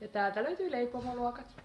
Ja täältä löytyy leipomoluokat.